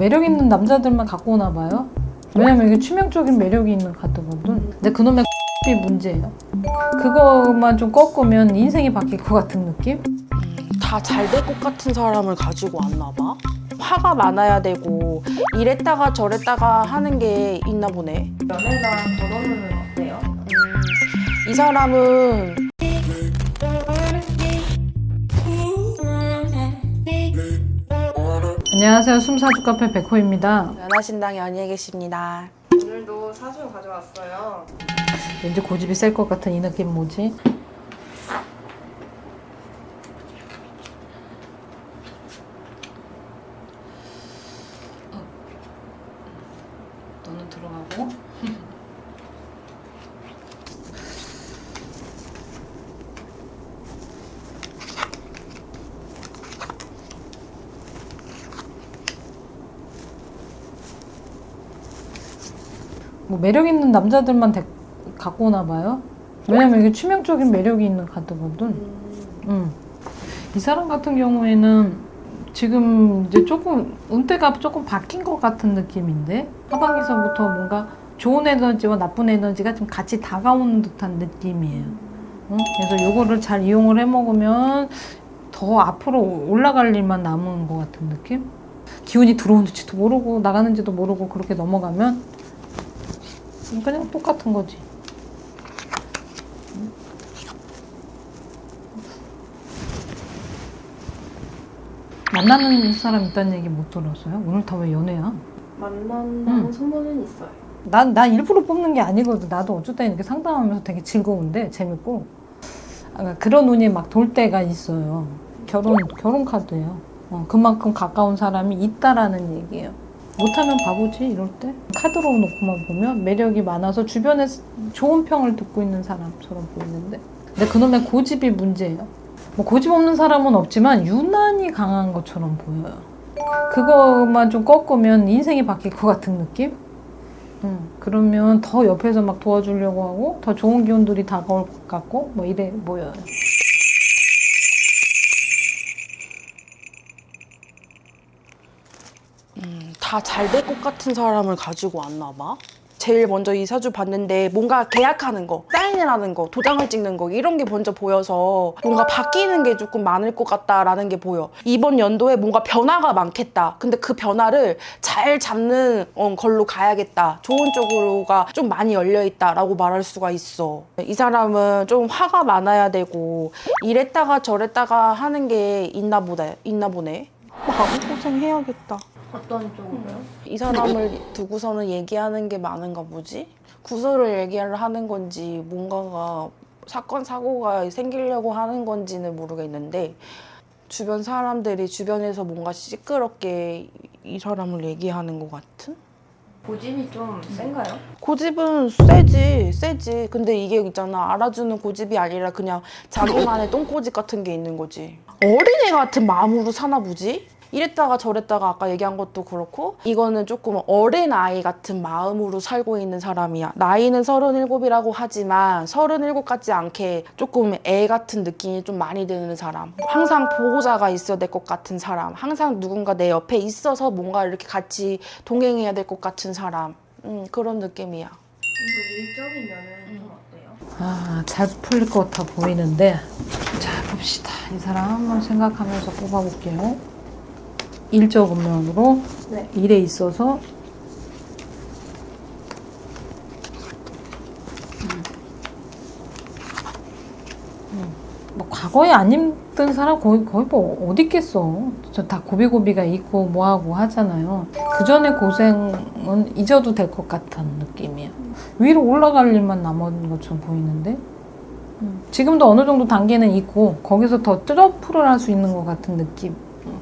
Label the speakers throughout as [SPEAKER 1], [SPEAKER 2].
[SPEAKER 1] 매력 있는 남자들만 갖고 오나 봐요. 왜냐면 이게 치명적인 매력이 있는 카드거든. 근데 그놈의 이 문제예요. 그것만 좀 꺾으면 인생이 바뀔 것 같은 느낌?
[SPEAKER 2] 다 잘 될 것 같은 사람을 가지고 왔나 봐. 화가 많아야 되고 이랬다가 저랬다가 하는 게 있나 보네.
[SPEAKER 3] 연애나 결혼은 어때요?
[SPEAKER 2] 이 사람은
[SPEAKER 1] 안녕하세요. 숨사주 카페 백호입니다.
[SPEAKER 2] 연하신당 연희에 계십니다.
[SPEAKER 3] 오늘도 사주 가져왔어요.
[SPEAKER 1] 왠지 고집이 셀 것 같은 이 느낌 뭐지? 어. 너는 들어가고 뭐 매력 있는 남자들만 데- 갖고 오나 봐요. 왜냐면 이게 치명적인 매력이 있는 카드거든. 음. 이 사람 같은 경우에는 지금 이제 조금 운대가 조금 바뀐 것 같은 느낌인데 하반기서부터 뭔가 좋은 에너지와 나쁜 에너지가 좀 같이 다가오는 듯한 느낌이에요. 응? 그래서 요거를 잘 이용을 해 먹으면 더 앞으로 올라갈 일만 남은 것 같은 느낌? 기운이 들어오는지도 모르고 나가는지도 모르고 그렇게 넘어가면 그냥 똑같은 거지. 만나는 사람 있다는 얘기 못 들었어요? 오늘 다 왜 연애야?
[SPEAKER 3] 만난다는
[SPEAKER 1] 음.
[SPEAKER 3] 소문은 있어요.
[SPEAKER 1] 난, 난 일부러 뽑는 게 아니거든. 나도 어쩌다 이렇게 상담하면서 되게 즐거운데, 재밌고. 그러니까 그런 운이 막 돌 때가 있어요. 결혼, 결혼 카드예요. 어, 그만큼 가까운 사람이 있다라는 얘기예요. 못하면 바보지, 이럴 때. 카드로 놓고만 보면 매력이 많아서 주변에 좋은 평을 듣고 있는 사람처럼 보이는데. 근데 그놈의 고집이 문제예요. 뭐 고집 없는 사람은 없지만 유난히 강한 것처럼 보여요. 그것만 좀 꺾으면 인생이 바뀔 것 같은 느낌? 음, 그러면 더 옆에서 막 도와주려고 하고 더 좋은 기운들이 다가올 것 같고 뭐 이래 보여요.
[SPEAKER 2] 다 잘 될 것 같은 사람을 가지고 왔나 봐. 제일 먼저 이 사주 봤는데 뭔가 계약하는 거, 사인을 하는 거, 도장을 찍는 거 이런 게 먼저 보여서 뭔가 바뀌는 게 조금 많을 것 같다라는 게 보여. 이번 연도에 뭔가 변화가 많겠다. 근데 그 변화를 잘 잡는 어, 걸로 가야겠다. 좋은 쪽으로가 좀 많이 열려 있다라고 말할 수가 있어. 이 사람은 좀 화가 많아야 되고 이랬다가 저랬다가 하는 게 있나 보다. 있나 보네. 마음고생 해야겠다.
[SPEAKER 3] 어떤 쪽으로요?
[SPEAKER 2] 이 사람을 두고서는 얘기하는 게 많은가 보지? 구설을 얘기를 하는 건지 뭔가가 사건 사고가 생기려고 하는 건지는 모르겠는데 주변 사람들이 주변에서 뭔가 시끄럽게 이 사람을 얘기하는 것 같은?
[SPEAKER 3] 고집이 좀 센가요?
[SPEAKER 2] 고집은 세지, 세지. 근데 이게 있잖아. 알아주는 고집이 아니라 그냥 자기만의 똥고집 같은 게 있는 거지. 어린애 같은 마음으로 사나 보지? 이랬다가 저랬다가 아까 얘기한 것도 그렇고 이거는 조금 어린아이 같은 마음으로 살고 있는 사람이야. 나이는 37이라고 하지만 37 같지 않게 조금 애 같은 느낌이 좀 많이 드는 사람. 항상 보호자가 있어야 될 것 같은 사람. 항상 누군가 내 옆에 있어서 뭔가 이렇게 같이 동행해야 될 것 같은 사람. 음, 그런 느낌이야.
[SPEAKER 3] 좀 일적인 면은 좀 어때요?
[SPEAKER 1] 아, 잘 풀릴 것 같아 보이는데 자 봅시다. 이 사람 한번 생각하면서 뽑아볼게요. 일적 면으로
[SPEAKER 3] 네.
[SPEAKER 1] 일에 있어서 음, 뭐 과거에 안 힘든 사람 거의, 거의 뭐 어디 있겠어. 저 다 고비고비가 있고 뭐하고 하잖아요. 그 전에 고생은 잊어도 될 것 같은 느낌이에요. 위로 올라갈 일만 남은 것처럼 보이는데 음, 지금도 어느 정도 단계는 있고 거기서 더 트러플을 할 수 있는 것 같은 느낌.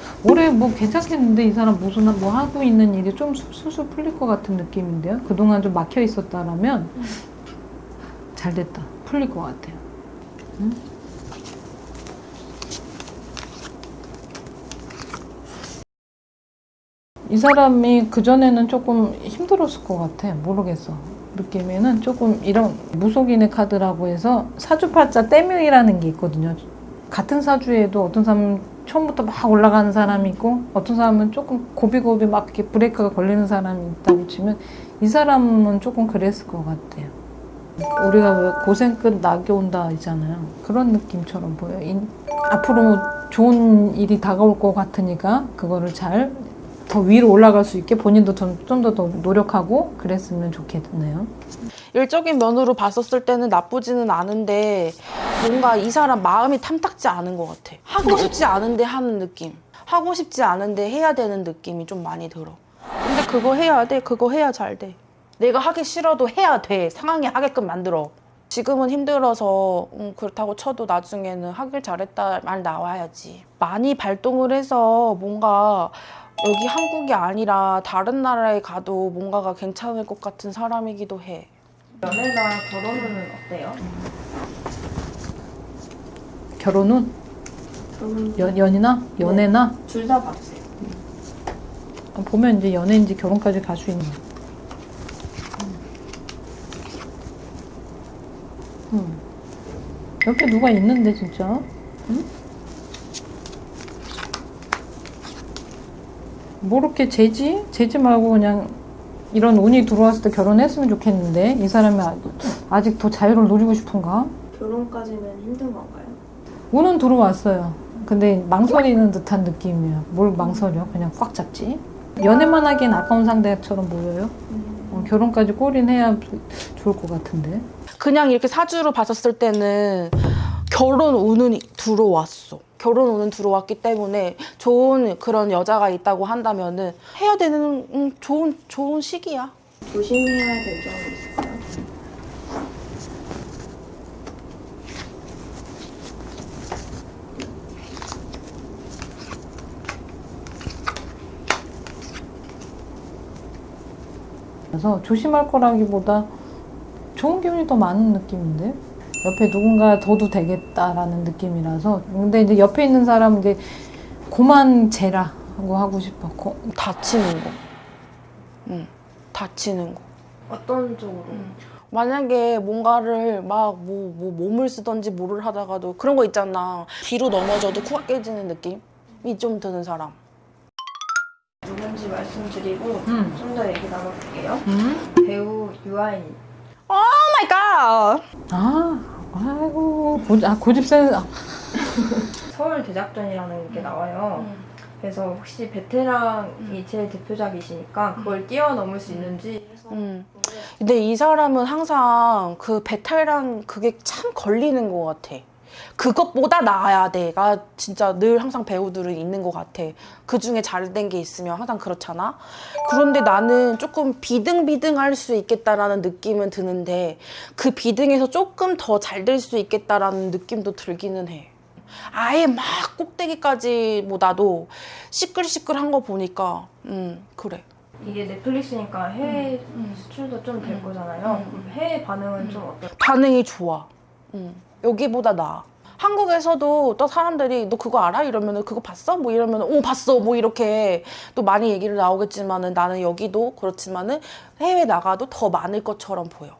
[SPEAKER 1] 음, 올해 뭐 괜찮겠는데 이 사람 무슨 뭐 하고 있는 일이 좀 술술 풀릴 것 같은 느낌인데요. 그동안 좀 막혀 있었다라면 잘 됐다. 풀릴 것 같아요. 음? 이 사람이 그전에는 조금 힘들었을 것 같아. 모르겠어. 느낌에는 조금 이런 무속인의 카드라고 해서 사주팔자 떼명이라는 게 있거든요. 같은 사주에도 어떤 사람은 처음부터 막 올라가는 사람이 있고 어떤 사람은 조금 고비고비 막 이렇게 브레이크가 걸리는 사람이 있다고 치면 이 사람은 조금 그랬을 것 같아요. 우리가 왜 고생 끝 낙이 온다 있잖아요. 그런 느낌처럼 보여요. 인- 앞으로 좋은 일이 다가올 것 같으니까 그거를 잘 더 위로 올라갈 수 있게 본인도 좀더더 노력하고 그랬으면 좋겠네요.
[SPEAKER 2] 일적인 면으로 봤었을 때는 나쁘지는 않은데 뭔가 이 사람 마음이 탐탁지 않은 것 같아. 하고 싶지 않은데 하는 느낌. 하고 싶지 않은데 해야 되는 느낌이 좀 많이 들어. 근데 그거 해야 돼. 그거 해야 잘 돼. 내가 하기 싫어도 해야 돼. 상황이 하게끔 만들어. 지금은 힘들어서 음, 그렇다고 쳐도 나중에는 하길 잘했다 말 나와야지. 많이 발동을 해서 뭔가 여기 한국이 아니라 다른 나라에 가도 뭔가가 괜찮을 것 같은 사람이기도 해.
[SPEAKER 3] 연애나 결혼은 어때요?
[SPEAKER 1] 결혼은
[SPEAKER 3] 결혼
[SPEAKER 1] 연, 연이나 연애나
[SPEAKER 3] 둘다 봐주세요.
[SPEAKER 1] 보면 이제 연애인지 결혼까지 갈 수 있는. 음. 옆에 누가 있는데 진짜? 응? 뭐 이렇게 재지? 재지 말고 그냥 이런 운이 들어왔을 때 결혼했으면 좋겠는데 이 사람이 아- 아직 더 자유를 누리고 싶은가?
[SPEAKER 3] 결혼까지는 힘든 건가요?
[SPEAKER 1] 운은 들어왔어요. 근데 망설이는 듯한 느낌이에요. 뭘 망설여? 그냥 꽉 잡지. 연애만 하기엔 아까운 상대처럼 보여요. 어, 결혼까지 골인해야 좋을 것 같은데.
[SPEAKER 2] 그냥 이렇게 사주로 봤었을 때는 결혼 운은 들어왔어. 결혼 운은 들어왔기 때문에 좋은 그런 여자가 있다고 한다면은 해야 되는 음, 좋은 좋은 시기야.
[SPEAKER 3] 조심해야 될 점이 있을까요?
[SPEAKER 1] 그래서 조심할 거라기보다 좋은 기운이 더 많은 느낌인데 옆에 누군가 둬도 되겠다라는 느낌이라서 근데 이제 옆에 있는 사람은 이제 고만 재라고 하고 싶어. 고-
[SPEAKER 2] 다치는 거. 응. 다치는 거.
[SPEAKER 3] 어떤 쪽으로?
[SPEAKER 2] 만약에 뭔가를 막 뭐 뭐 몸을 쓰던지 뭐를 하다가도 그런 거 있잖아. 뒤로 넘어져도 코가 깨지는 느낌이 좀 드는 사람.
[SPEAKER 3] 누군지 말씀드리고
[SPEAKER 1] 음.
[SPEAKER 3] 좀더 얘기 나눠볼게요.
[SPEAKER 1] 음?
[SPEAKER 3] 배우 유아인.
[SPEAKER 2] Oh my god.
[SPEAKER 1] 아, 아이고 고집, 아, 고집 센. 아,
[SPEAKER 3] 서울 대작전이라는 게 나와요. 그래서 혹시 베테랑이 제일 대표작이시니까 그걸 뛰어넘을 수 있는지 해서
[SPEAKER 2] 음. 근데 이 사람은 항상 그 베테랑이란 그게 참 걸리는 것 같아. 그것보다 나아야 돼가 진짜 늘 항상 배우들은 있는 것 같아. 그 중에 잘된 게 있으면 항상 그렇잖아. 그런데 나는 조금 비등비등할 수 있겠다라는 느낌은 드는데 그 비등에서 조금 더 잘 될 수 있겠다라는 느낌도 들기는 해. 아예 막 꼭대기까지보다도 시끌시끌한 거 보니까 음 그래.
[SPEAKER 3] 이게 넷플릭스니까 해외
[SPEAKER 2] 음.
[SPEAKER 3] 수출도 좀될
[SPEAKER 2] 음.
[SPEAKER 3] 거잖아요.
[SPEAKER 2] 음.
[SPEAKER 3] 해외 반응은 좀 어떨까요?
[SPEAKER 2] 반응이 좋아. 응. 여기보다 나아. 한국에서도 또 사람들이 너 그거 알아? 이러면은 그거 봤어? 뭐 이러면은 오 봤어. 뭐 이렇게 또 많이 얘기를 나오겠지만은 나는 여기도 그렇지만은 해외 나가도 더 많을 것처럼 보여.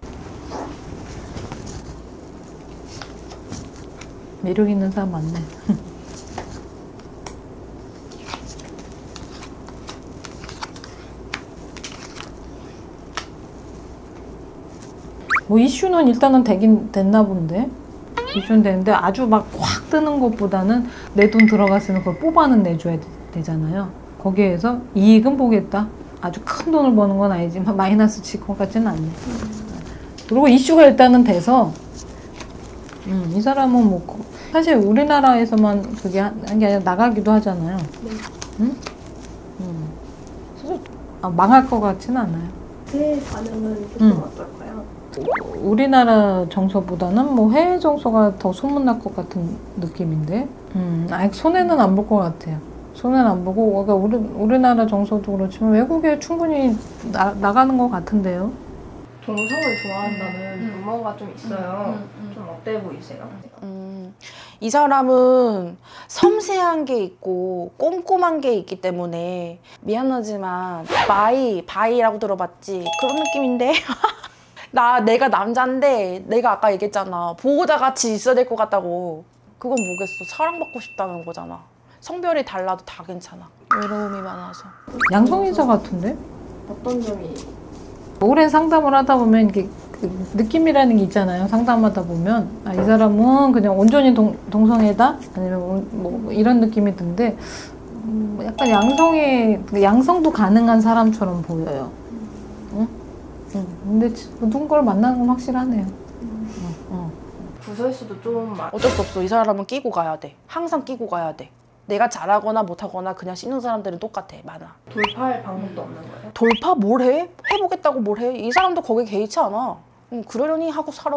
[SPEAKER 1] 매력 있는 사람 많네. 뭐 이슈는 일단은 되긴 됐나 본데 이슈는 되는데 아주 막 확 뜨는 것보다는 내 돈 들어갔으면 그걸 뽑아는 내줘야 되, 잖아요 거기에서 이익은 보겠다. 아주 큰 돈을 버는 건 아니지만 마이너스 칠것 같지는 않네. 그리고 이슈가 일단은 돼서 음, 이 사람은 뭐 거- 사실 우리나라에서만 그게 한 게 아니라 나가기도 하잖아요.
[SPEAKER 3] 네.
[SPEAKER 1] 응? 음. 아, 망할 것 같지는 않아요.
[SPEAKER 3] 해외 반응은 조금
[SPEAKER 1] 음.
[SPEAKER 3] 어떨까요?
[SPEAKER 1] 우리나라 정서보다는 뭐 해외 정서가 더 소문날 것 같은 느낌인데, 음, 아예 손해는 안 볼 것 같아요. 손해는 안 보고, 그러니까 우리, 우리나라 정서도 그렇지만 외국에 충분히 나, 나가는 것 같은데요.
[SPEAKER 3] 동성을 좋아한다는
[SPEAKER 2] 음.
[SPEAKER 3] 루머가 좀 있어요.
[SPEAKER 2] 음, 음, 음.
[SPEAKER 3] 좀 어때 보이세요?
[SPEAKER 2] 음, 이 사람은 섬세한 게 있고 꼼꼼한 게 있기 때문에 미안하지만 bi bi라고 들어봤지 그런 느낌인데 나 내가 남잔데 내가 아까 얘기했잖아 보호자 같이 있어야 될 것 같다고 그건 뭐겠어 사랑받고 싶다는 거잖아 성별이 달라도 다 괜찮아. 외로움이 많아서.
[SPEAKER 1] 양성인사 같은데?
[SPEAKER 3] 어떤 점이
[SPEAKER 1] 오랜 상담을 하다 보면 이게 그 느낌이라는 게 있잖아요. 상담하다 보면 아, 이 사람은 그냥 온전히 동, 동성애다 아니면 온- 뭐 이런 느낌이 든데 음, 약간 양성애 양성도 가능한 사람처럼 보여요. 응? 응. 근데 지- 모든 걸 만나는 건 확실하네요. 어, 어.
[SPEAKER 3] 구설수도 좀 많.
[SPEAKER 2] 어쩔 수 없어. 이 사람은 끼고 가야 돼. 항상 끼고 가야 돼. 내가 잘하거나 못하거나 그냥 씹는 사람들은 똑같아. 많아.
[SPEAKER 3] 돌파할 방법도 없는 거예요?
[SPEAKER 2] 돌파 뭘 해? 해보겠다고 뭘 해? 이 사람도 거기에 개의치 않아. 응, 그러려니 하고 살아.